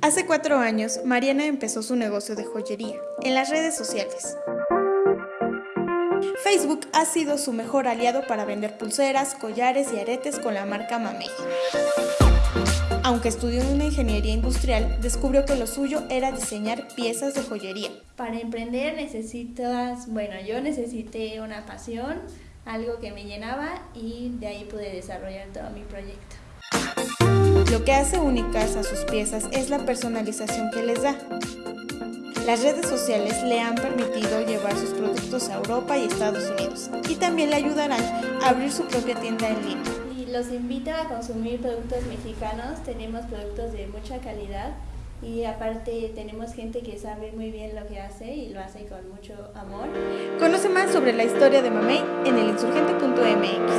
Hace cuatro años, Mariana empezó su negocio de joyería en las redes sociales. Facebook ha sido su mejor aliado para vender pulseras, collares y aretes con la marca Mamey. Aunque estudió una ingeniería industrial, descubrió que lo suyo era diseñar piezas de joyería. Para emprender necesitas, bueno, yo necesité una pasión, algo que me llenaba y de ahí pude desarrollar todo mi proyecto. Lo que hace únicas a sus piezas es la personalización que les da. Las redes sociales le han permitido llevar sus productos a Europa y Estados Unidos y también le ayudarán a abrir su propia tienda en línea. Y los invito a consumir productos mexicanos, tenemos productos de mucha calidad y aparte tenemos gente que sabe muy bien lo que hace y lo hace con mucho amor. Conoce más sobre la historia de Mamey en elinsurgente.mx.